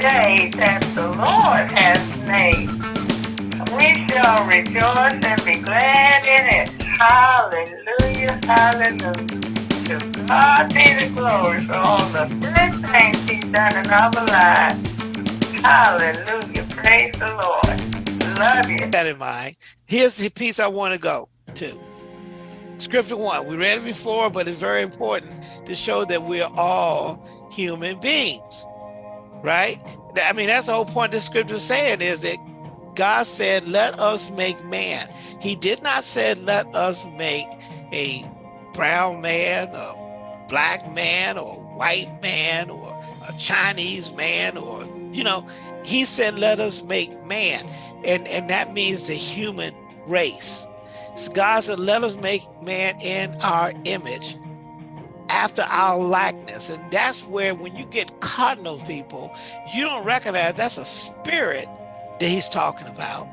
day that the Lord has made. We shall rejoice and be glad in it. Hallelujah, hallelujah. To God be the glory for all the good things he's done in our lives. Hallelujah, praise the Lord. Love you. That in mind. Here's the piece I want to go to. Scripture one, we read it before, but it's very important to show that we're all human beings, right? I mean, that's the whole point the scripture is saying is that God said, let us make man. He did not say, let us make a brown man, a black man, or a white man, or a Chinese man, or, you know, he said, let us make man. And, and that means the human race. God said, let us make man in our image after our likeness. And that's where when you get caught in those people, you don't recognize that's a spirit that he's talking about.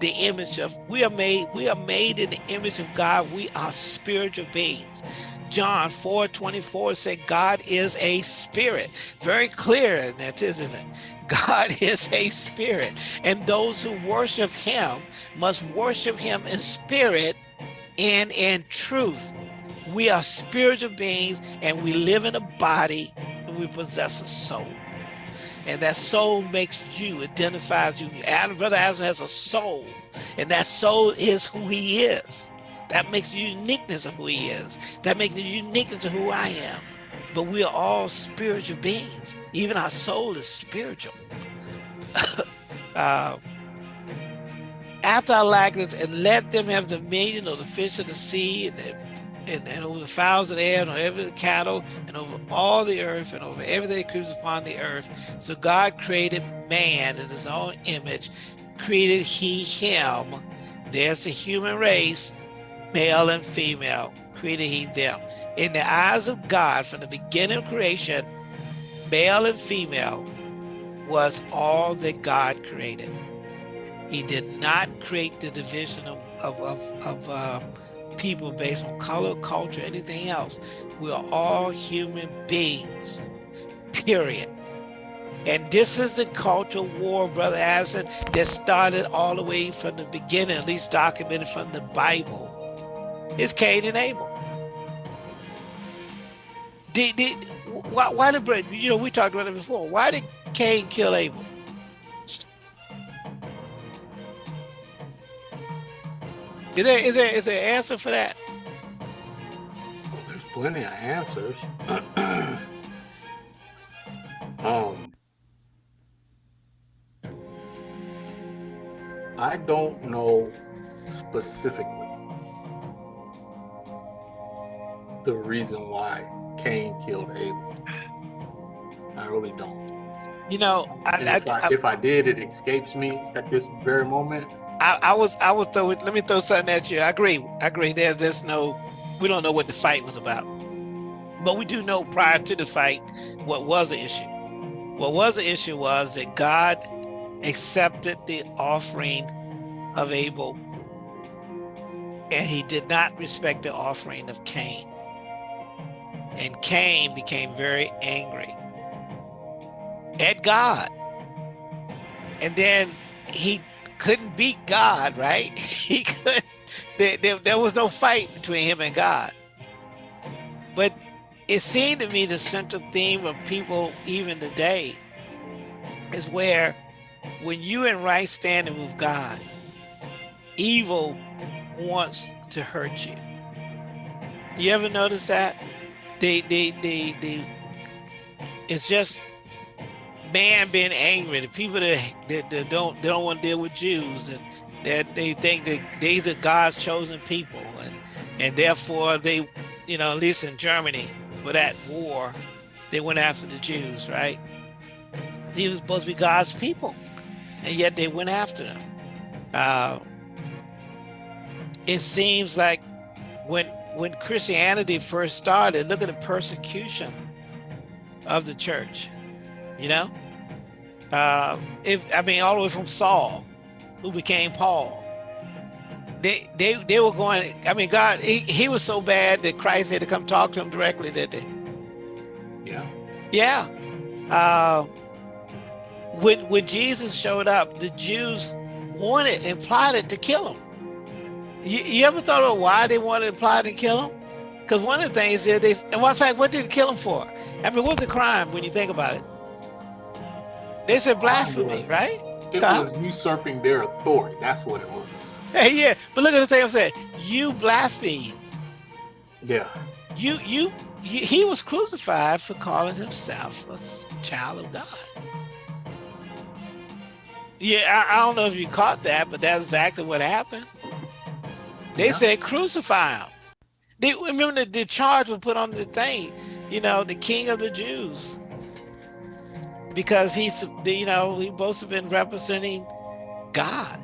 The image of, we are made, we are made in the image of God. We are spiritual beings. John 4, 24 said God is a spirit. Very clear in that, isn't it? God is a spirit. And those who worship him must worship him in spirit and in truth. We are spiritual beings and we live in a body and we possess a soul. And that soul makes you, identifies you. Adam, Brother Adam has a soul and that soul is who he is. That makes the uniqueness of who he is. That makes the uniqueness of who I am. But we are all spiritual beings. Even our soul is spiritual. uh, after our likeness, and let them have dominion of the fish of the sea and, and, and over the fowls of the air and over every cattle and over all the earth and over everything that creeps upon the earth. So God created man in his own image, created he him. There's the human race, male and female, created he them. In the eyes of God, from the beginning of creation, male and female was all that God created. He did not create the division of, of, of, of uh, people based on color, culture, anything else. We are all human beings, period. And this is the cultural war, Brother Addison, that started all the way from the beginning, at least documented from the Bible. It's Cain and Abel. Did, did, why, why did, you know, we talked about it before. Why did Cain kill Abel? Is there is there is there an answer for that? Well, there's plenty of answers. um, I don't know specifically the reason why Cain killed Abel. I really don't. You know, I, if, I, I, if I did, it escapes me at this very moment. I, I was I was throw let me throw something at you. I agree. I agree. There, there's no we don't know what the fight was about. But we do know prior to the fight what was the issue. What was the issue was that God accepted the offering of Abel and he did not respect the offering of Cain. And Cain became very angry at God. And then he couldn't beat God, right? He could, there, there, there was no fight between him and God. But it seemed to me the central theme of people even today is where when you in right standing with God, evil wants to hurt you. You ever notice that? They, they, they, they, it's just man being angry, the people that, that, that don't don't want to deal with Jews and that they think that these are God's chosen people and and therefore they, you know, at least in Germany for that war, they went after the Jews, right? These were supposed to be God's people, and yet they went after them. Uh, it seems like when when Christianity first started, look at the persecution of the church, you know? Uh, if I mean, all the way from Saul, who became Paul. They, they, they were going, I mean, God, he, he was so bad that Christ had to come talk to him directly, did they? Yeah. Yeah. Uh, when when Jesus showed up, the Jews wanted and plotted to kill him. You, you ever thought about why they wanted to plot to kill him? Because one of the things is they, and one fact, what did they kill him for? I mean, what's the crime when you think about it? They said blasphemy, was- right? It Huh? was usurping their authority. That's what it was. Hey, yeah, but look at the thing I'm saying. You blaspheme. Yeah. You, you, you, he was crucified for calling himself a child of God. Yeah, I, I don't know if you caught that, but that's exactly what happened. They Yeah. said crucify him. They remember the, the charge was put on the thing, you know, the king of the Jews. Because he's, you know, he to have been representing God.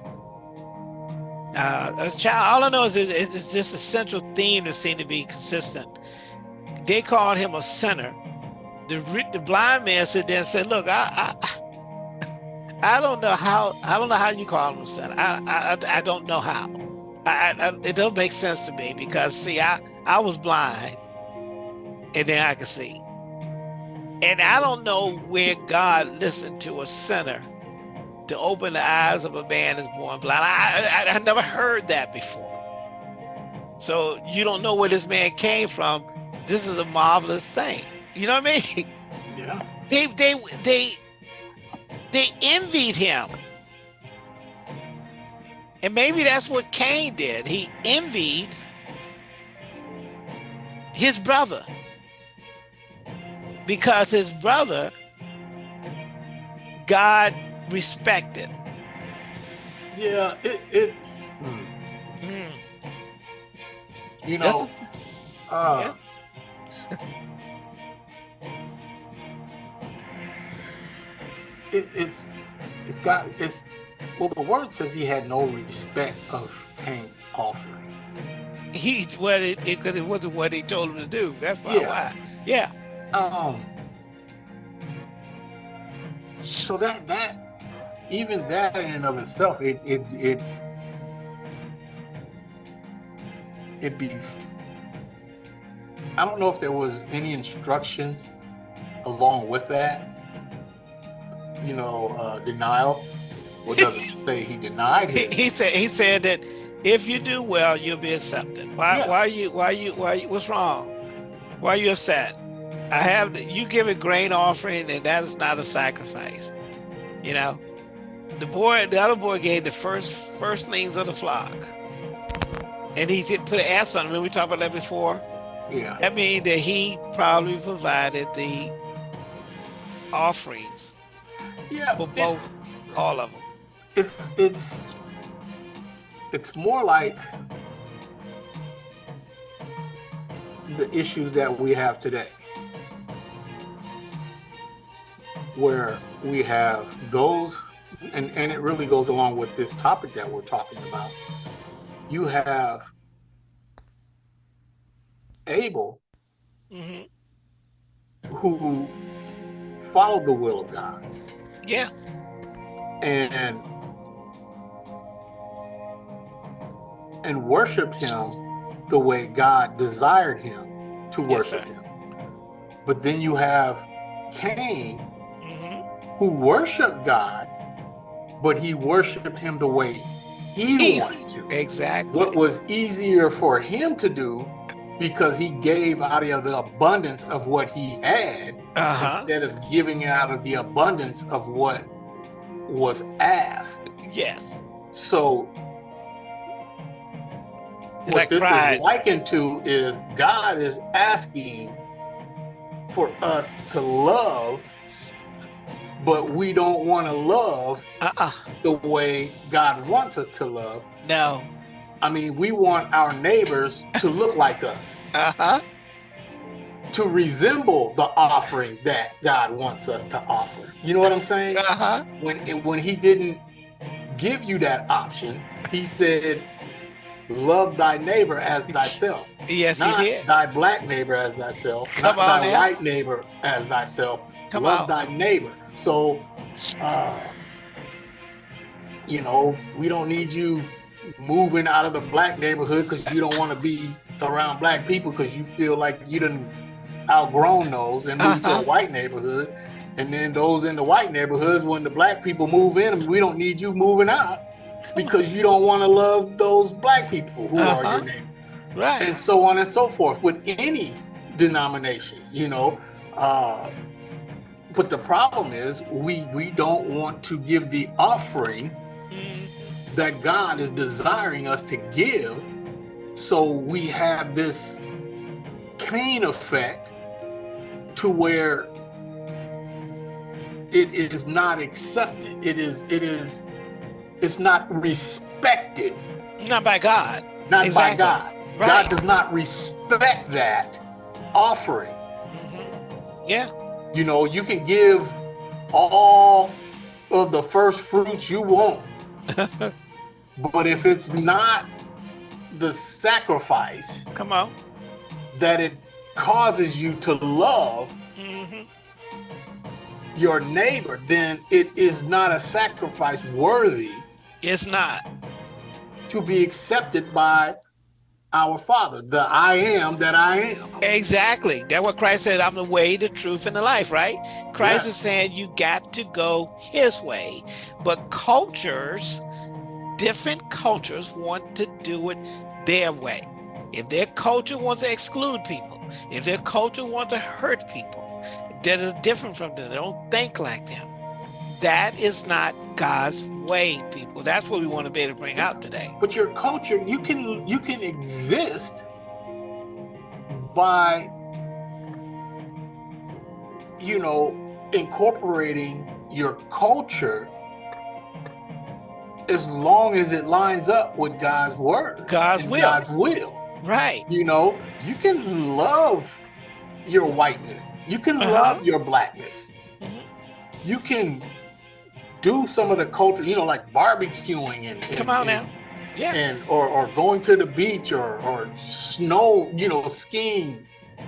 Uh, a child, all I know is it, it's just a central theme that seemed to be consistent. They called him a sinner. The, the blind man said there and said, look, I, I, I don't know how, I don't know how you call him a sinner. I, I, I- don't know how. I, I- it don't make sense to me because see, I, I was blind and then I could see. And I don't know where God listened to a sinner to open the eyes of a man that's born blind. I, I, I never heard that before. So you don't know where this man came from. This is a marvelous thing. You know what I mean? Yeah. They they they they envied him. And maybe that's what Cain did. He envied his brother. Because his brother God respected. Yeah. It. It. hmm. Mm. You know. That's uh, it, it's. It's got. It's. Well, the word says he had no respect of Cain's offering. he what it because it, wasn't what he told him to do. That's why. Yeah. why. Yeah. Um. So that that even that in and of itself, it it it it be. I don't know if there was any instructions along with that. You know, uh, denial. What does it say? He denied He, his. he said he said that if you do well, you'll be accepted. Why Yeah. why you why you why you, what's wrong? Why are you upset? I have you give a grain offering and that is not a sacrifice. You know? The boy the other boy gave the first firstlings of the flock. And he did put an ass on it. Remember we talked about that before? yeah. That means that he probably provided the offerings Yeah. for it- both all of them. it's it's it's more like the issues that we have today where we have those and and it really goes along with this topic that we're talking about you have abel hmm who followed the will of god Yeah. and and worshiped him the way God desired him to worship sir. him. But then you have Cain who worshiped God, but he worshiped him the way he He- wanted to. Exactly. What was easier for him to do because he gave out of the abundance of what he had Uh-huh. instead of giving out of the abundance of what was asked. Yes. So It's what like this pride. is likened to is God is asking for us to love, but we don't want to love Uh-uh. the way God wants us to love. No. I mean, we want our neighbors to look like us, Uh-huh. to resemble the offering that God wants us to offer. You know what I'm saying? Uh-huh. when when he didn't give you that option, he said, "Love thy neighbor as thyself." Yes, not he did. thy black neighbor as thyself, Come not on thy now. white neighbor as thyself. Come Love on. thy neighbor. So, uh, you know, we don't need you moving out of the black neighborhood because you don't want to be around black people because you feel like you done outgrown those and moved to Uh-huh. a white neighborhood. And then those in the white neighborhoods, when the black people move in, we don't need you moving out because you don't want to love those black people who are Uh-huh. your neighbor Right. and so on and so forth with any denomination you know uh but the problem is we we don't want to give the offering Mhm. that god is desiring us to give so we have this Cain effect to where it is not accepted it is it is it's not respected Not by God. not Exactly. by god Right. God does not respect that offering. Mhm. Yeah. You know, you can give all of the first fruits you want, but if it's not the sacrifice Come on. that it causes you to love hmm your neighbor, then it is not a sacrifice worthy It's not. to be accepted by our Father, the I am that I am. Exactly. That's what Christ said. I'm the way, the truth, and the life, right? Christ Yeah. is saying you got to go his way. But cultures, different cultures want to do it their way. If their culture wants to exclude people, if their culture wants to hurt people, that is different from them. They don't think like them. That is not God's way, people. That's what we want to be able to bring out today. but your culture you can you can exist by you know incorporating your culture as long as it lines up with God's word God's will. God's will Right. you know you can love your whiteness you can Uh-huh. love your blackness Mhm. you can do some of the culture you know like barbecuing and, and Come on and- now. Yeah. and or, or going to the beach or or snow you know skiing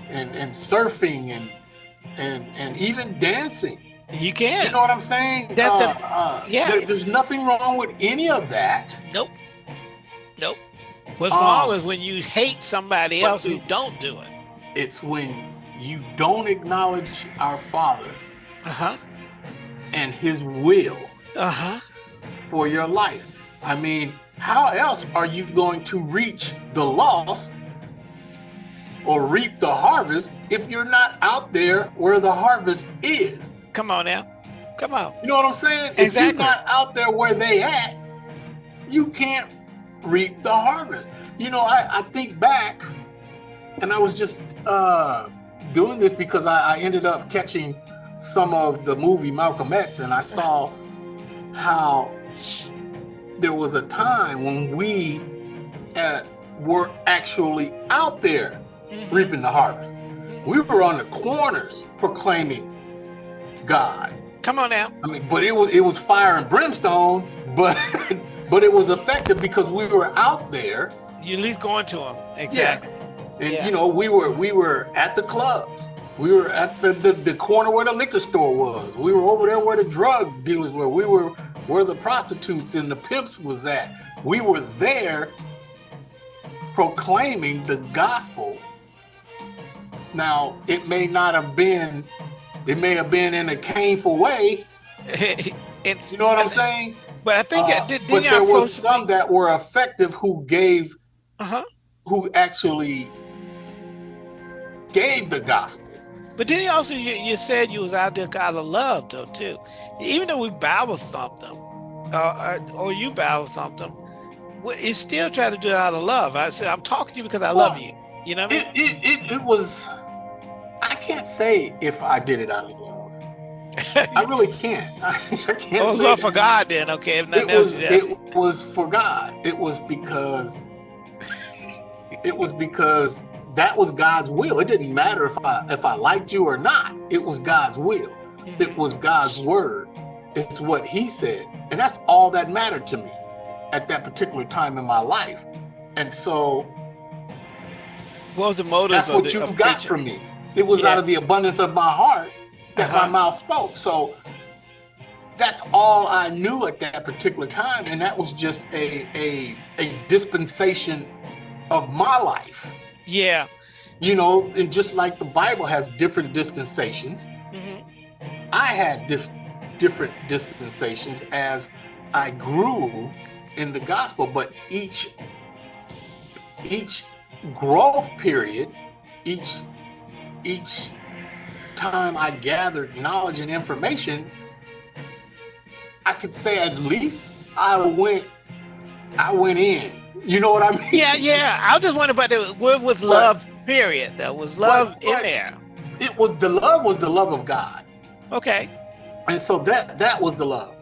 and and surfing and and and even dancing You can. you know what i'm saying That's the- Uh, uh, yeah. there- there's nothing wrong with any of that Nope. Nope. What's Um, wrong is when you hate somebody else who don't do it. it's when you don't acknowledge our father Uh huh. And his will Uh huh. for your life i mean how else are you going to reach the lost or reap the harvest if you're not out there where the harvest is Come on now. Come on. You know what I'm saying? Exactly. If you're not out there where they at, you can't reap the harvest. You know, I, I think back, and I was just uh, doing this because I, I ended up catching some of the movie Malcolm X, and I saw how there was a time when we uh, were actually out there Mhm. reaping the harvest. We were on the corners proclaiming God. Come on now. I mean, but it was it was fire and brimstone, but but it was effective because we were out there. You at least going to them. Exactly. And Yeah. you know, we were we were at the clubs. We were at the, the the corner where the liquor store was. We were over there where the drug dealers were. We were where the prostitutes and the pimps was at. We were there proclaiming the gospel. Now, it may not have been, it may have been in a painful way. and You know what I'm saying? but I think Uh, uh, did, but there was some that were effective who gave, uh huh. who actually gave the gospel. But then you also you, you said you was out there out of love though too. Even though we Bible thumped them, uh, uh, or you Bible thumped them, you still try to do it out of love. I said I'm talking to you because I love you. You know what I It, mean? it, it, it was, I can't say if I did it out of love. I really can't. I, can't oh, love for God then. Okay, if It nothing else, was, yeah. it was for God. It was because, it was because that was God's will. It didn't matter if I if I liked you or not. It was God's will. It was God's word. It's what He said, and that's all that mattered to me at that particular time in my life. And so what was the motive that's of what the, you of got preaching? from me. It was Yeah. out of the abundance of my heart that my Uh-huh. mouth spoke. So that's all I knew at that particular time, and that was just a a a dispensation of my life. Yeah. You know, and just like the Bible has different dispensations, hmm I had dif- different dispensations as I grew in the gospel, but each each growth period, each each time I gathered knowledge and information, I could say at least I went I went in. You know what I mean? Yeah, yeah. I just wondering about the what was love period though? Was love but- in there? It was the love was the love of God. Okay. and so that that was the love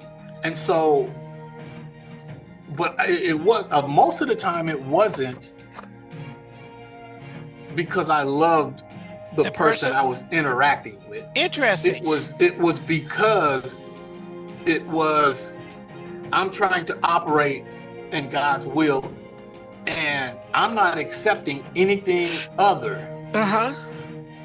and so but it, it was uh, most of the time it wasn't because i loved the, The person, person? i was interacting with Interesting. it was it was because it was i'm trying to operate in god's will and i'm not accepting anything other Uh-huh.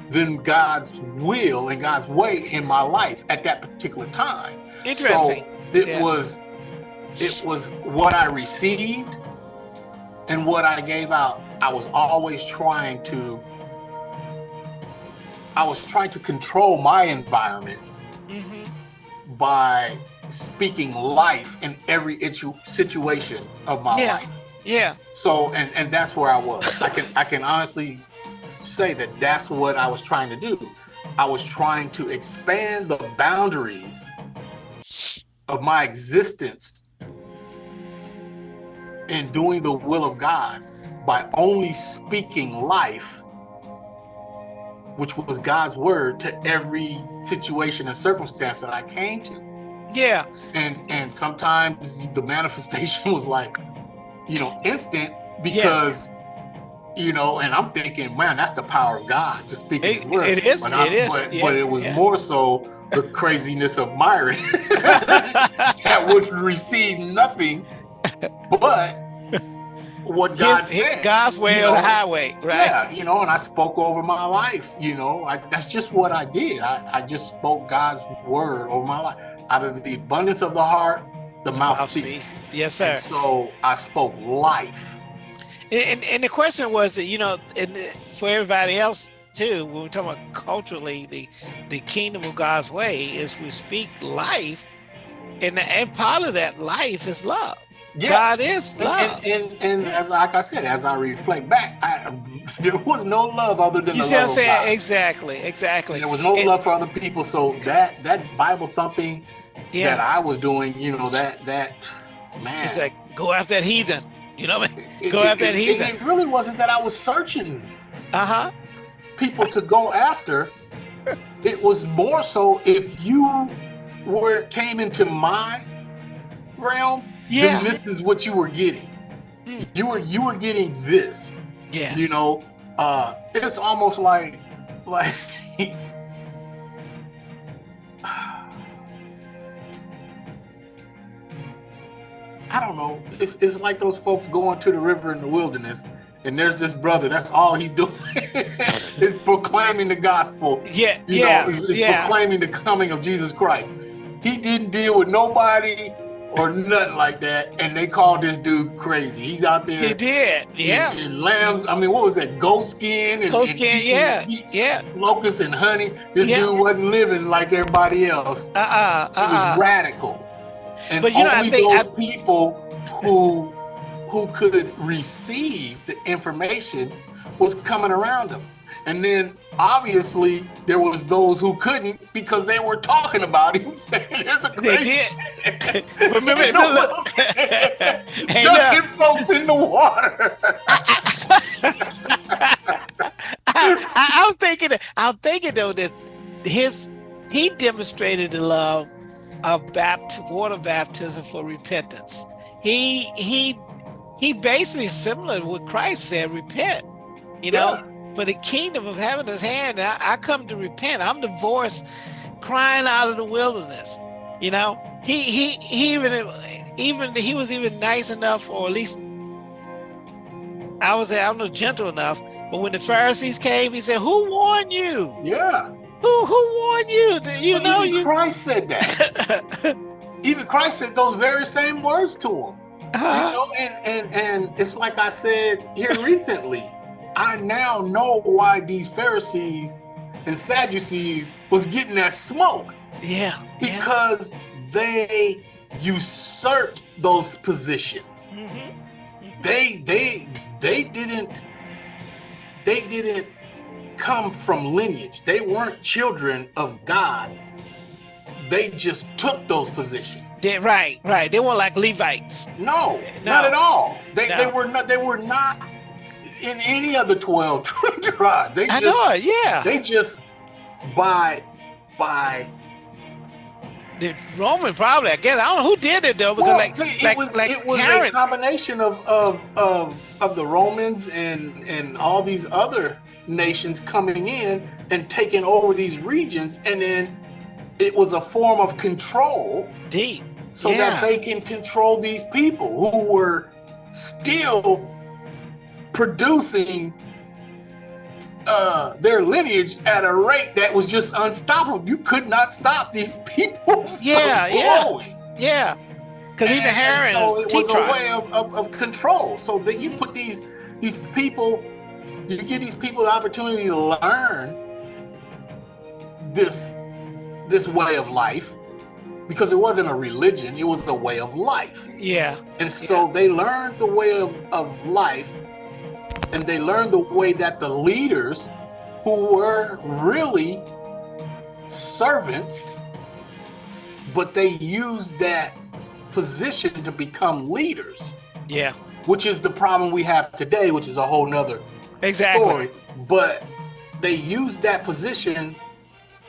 than god's will and god's way in my life at that particular time Interesting. so it Yeah. was it was what I received and what I gave out. I was always trying to I was trying to control my environment hmm by speaking life in every itu- situation of my Yeah. life. Yeah. So and and that's where I was. I can I can honestly say that that's what I was trying to do. I was trying to expand the boundaries of my existence in doing the will of God by only speaking life which was God's word to every situation and circumstance that I came to Yeah. and and sometimes the manifestation was like you know instant because you know and i'm thinking man that's the power of god just speaking It- his word it is, but, I- it is, but, yeah, but it was yeah. more so the craziness of myron that would receive nothing but what god His, said God's way you or the highway, right? Yeah, you know, and I spoke over my life. You know, I, that's just what I did. I, I just spoke God's word over my life. Out of the abundance of the heart, the. Mouthpiece. Yes, sir. And so I spoke life. And, and, and the question was that, you know, and for everybody else too, when we're talking about culturally, the, the kingdom of God's way is we speak life. And, and part of that life is love. Yes. God is love. and, and, and as like I said, as I reflect back, I, there was no love other than you the see what I'm saying? Exactly, exactly. There was no love for other people. So that that Bible thumping that Yeah. I was doing, you know, that that man. It's like, go after that heathen. You know what I mean? it, go it- after that it- heathen. It really wasn't that I was searching Uh huh. people to go after. It was more so if you were came into my realm, Yeah. then this is what you were getting. Mm. You were you were getting this. Yes. You know, uh it's almost like like I don't know. It's it's like those folks going to the river in the wilderness, and there's this brother. That's all he's doing is proclaiming the gospel. Yeah. You Yeah. know, is yeah. proclaiming the coming of Jesus Christ. He didn't deal with nobody or nothing like that, and they called this dude crazy. He's out there. He did. Yeah. In, lambs. I mean, what was that? Goat skin. And, Goat and skin. eating- Yeah. eating Yeah. Locusts and honey. This Yeah. dude wasn't living like everybody else. Uh uh. He was Uh uh. radical. And But you know, I only think- those people who who could receive the information was coming around him. And then obviously there was those who couldn't because they were talking about him saying there's a They did. But remember, know look? Hey, Dunking folks in the water. I, I was thinking, I was thinking though that his he demonstrated the love of bapt, water baptism for repentance. He he he basically similar to what Christ said, repent. You know, for the kingdom of heaven is hand. I, I come to repent. I'm the voice crying out of the wilderness. You know, he he he even even he was even nice enough, or at least I was I don't know gentle enough. But when the Pharisees came, he said, "Who warned you? Yeah. Who who warned you? You But know even you." Christ said that. even Christ said those very same words to him. You Uh, know, and, and and it's like I said here recently. I now know why these Pharisees and Sadducees was getting that smoke. Yeah. yeah. because they usurped those positions. Mhm. They they they didn't they didn't come from lineage. They weren't children of God. They just took those positions. Yeah, right, right. They weren't like Levites. No, No. not at all. They, they were not they were not in any of the 12 tribes. They I just know it. Yeah. they just by by the Roman probably. I guess I don't know who did it though because Well, like it like was, like it was a combination of, of of of the Romans and and all these other nations coming in and taking over these regions, and then it was a form of control Deep. so Yeah. that they can control these people who were still producing uh their lineage at a rate that was just unstoppable. You could not stop these people from Yeah, yeah. Yeah. Because even and so it was a way of, of, of control. So that you put these these people, you give these people the opportunity to learn this this way of life because it wasn't a religion, it was a way of life. Yeah. And so they learned the way of, of life and they learned the way that the leaders who were really servants, but they used that position to become leaders, Yeah. which is the problem we have today, which is a whole nother Exactly. story. But they used that position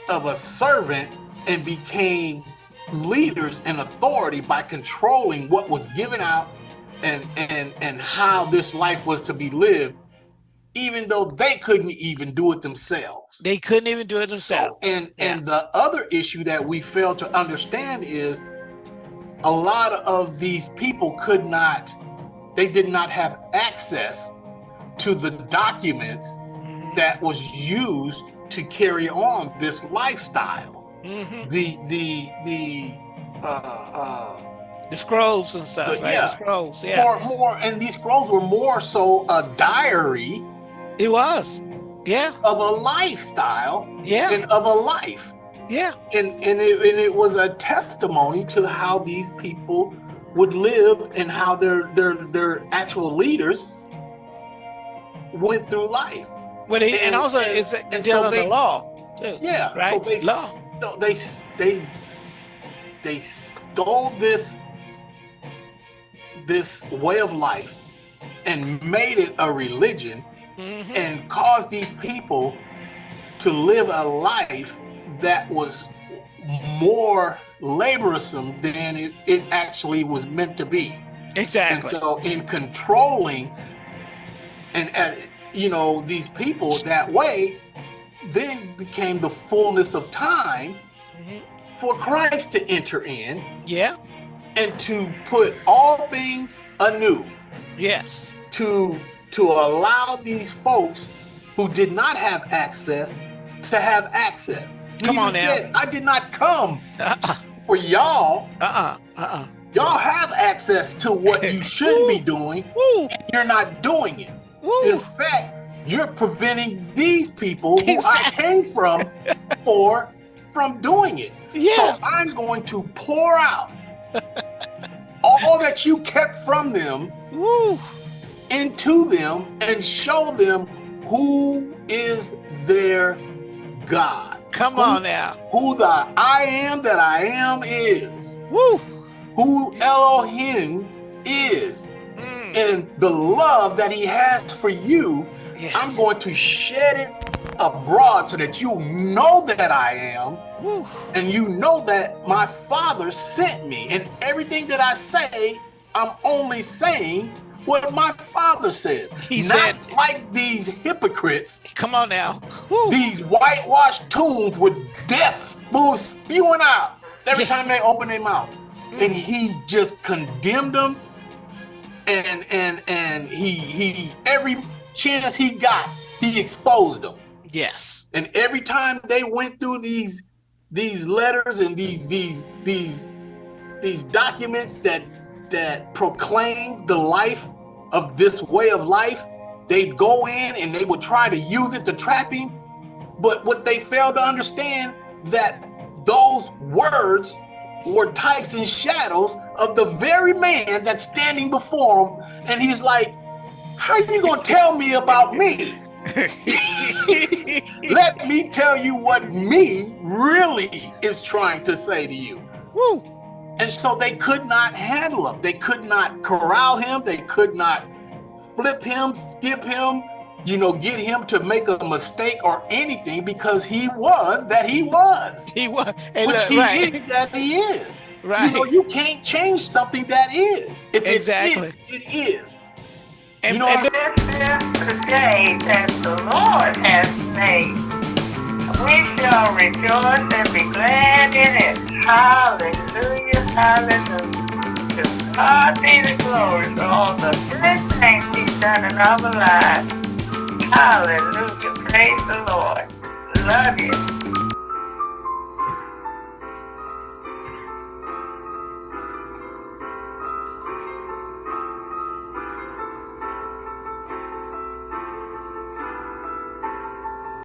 of a servant and became leaders and authority by controlling what was given out and and and how this life was to be lived, even though they couldn't even do it themselves. They couldn't even do it themselves. So- and Yeah. and the other issue that we fail to understand is a lot of these people could not, they did not have access to the documents that was used to carry on this lifestyle. Mhm. The the the uh, uh, The scrolls and stuff, The- right? yeah. The scrolls. Yeah. more more, and these scrolls were more so a diary It was. Yeah. of a lifestyle Yeah. and of a life. Yeah. and and it, and it was a testimony to how these people would live and how their their their actual leaders went through life. But it, and, And- also and- it's and so they- the law too. Yeah, so Right? they Law. they they they stole this this way of life and made it a religion Mhm. and caused these people to live a life that was more laborsome than it, it actually was meant to be. Exactly. And so, in controlling and, uh, you know, these people that way, then became the fullness of time Mhm. for Christ to enter in Yeah. and to put all things anew Yes. to to allow these folks who did not have access to have access. Come on now. said, I did not come Uh-uh. for y'all. Uh-uh. Uh-uh. Y'all have access to what you should be doing. Woo. You're not doing it. In fact, you're preventing these people who Exactly. I came from for from doing it. Yeah. So I'm going to pour out all that you kept from them Woo. into them and show them who is their God. Come Who- on now. Who the I am that I am is. Woo. Who Elohim is. And the love that he has for you, Yes. I'm going to shed it abroad so that you know that I am and you know that my father sent me. And everything that I say, I'm only saying what my father says. He Not said- like these hypocrites, Come on now. These whitewashed tombs with death spewing out every Yeah. time they open their mouth. Mm. And he just condemned them and and and he he every chance he got, he exposed them. Yes. And every time they went through these these letters and these these these these documents that that proclaim the life of this way of life, they'd go in and they would try to use it to trap him. But what they failed to understand that those words were types and shadows of the very man that's standing before him. And he's like, How are you gonna tell me about me? Let me tell you what me really is trying to say to you. Woo. And so they could not handle him. They could not corral him. They could not flip him, skip him, you know, get him to make a mistake or anything because he was that he was. He was, and which uh, he right, is that he is. right. You know, you can't change something that is. If Exactly. it is, it is. and, you know, and This is the day that the Lord has made. We shall rejoice and be glad in it. Hallelujah, hallelujah. To God be the glory for all the good things He's done in our lives. Hallelujah, praise the Lord. Love you.